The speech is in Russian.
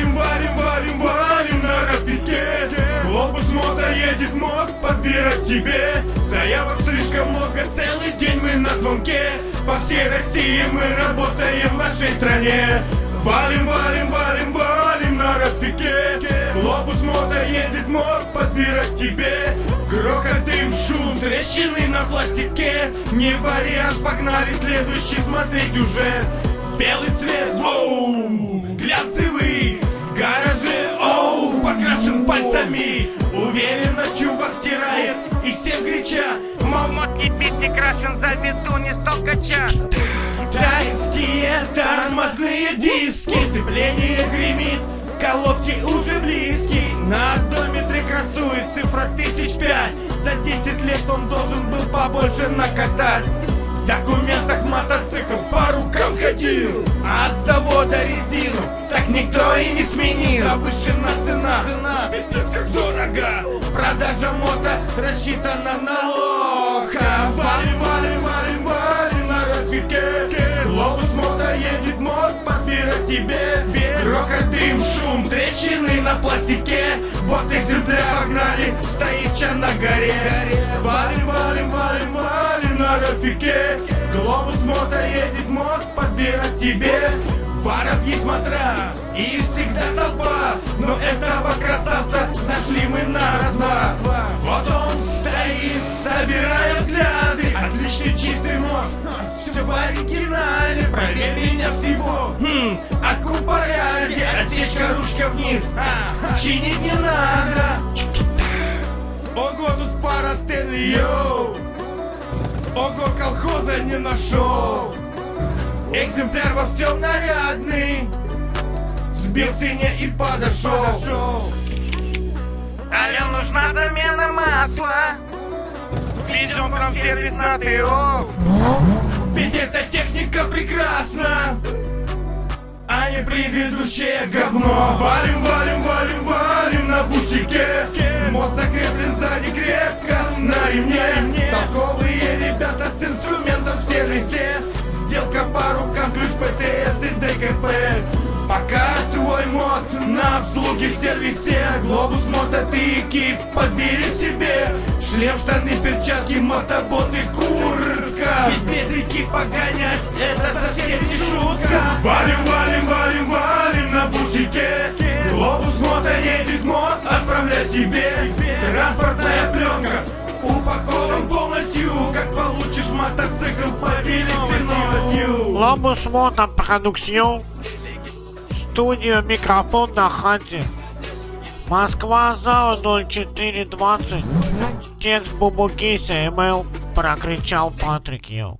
Валим, валим, валим, валим на распитке Глобус мода едет мод, подбирать тебе. Заявок слишком много, целый день мы на звонке. По всей России мы работаем в нашей стране. Валим, валим, валим, валим на распитке Глобус мода едет мод, подбирать тебе. Грохот, дым, шум, трещины на пластике. Не вариант, погнали, следующий смотреть уже. Белый цвет, воу, глянцевый и крича Момот не бит, не крашен, заведу, не столкача Китайские тормозные диски Сцепление гремит, в колодке уже близкий На одометре красует цифра тысяч пять. За 10 лет он должен был побольше накатать. В документах мотоцикл по рукам ходил А с завода резину так никто и не сменил. Завышена цена, цена, как дорого. Продажа мото рассчитана на лоха. Валим, валим, валим, валим на разбитке. Глобус мото едет мод подбирать тебе. Грохот, дым, шум, трещины на пластике. Вот экземпляр погнали, стоит чан на горе. Валим, валим, валим, валим на рафике Глобус мото едет мод подбирать тебе. Воробьи смотра и всегда толпа. Но этого Ручка вниз, а, чинить не надо. Ого, тут фара Стэнли, йоу. Ого, колхоза не нашел. Экземпляр во всем нарядный. Сбил цене и подошел. Алло, нужна замена масла. Везем к нам в сервис на ТО Предыдущее говно. Валим, валим, валим, валим на бусике. Мод закреплен сзади крепко на ремне. Толковые ребята с инструментом в сервисе Сделка по рукам, ключ ПТС и ДКП. Пока твой мод на обслуге в сервисе. Глобус мото ты экип, подбери себе. Шлем, штаны, перчатки, мотобот и куртка. Ведь без экипа гонять это совсем не шутка. Валим, валим, валим тебе Транспортная пленка упакован полностью Как получишь мотоцикл, поделись ты новостью Глобус Мото Продукцион. Студия микрофон на хате. Москва ЗАО 0420. Текст Бубукиса email прокричал Патрик Йоу.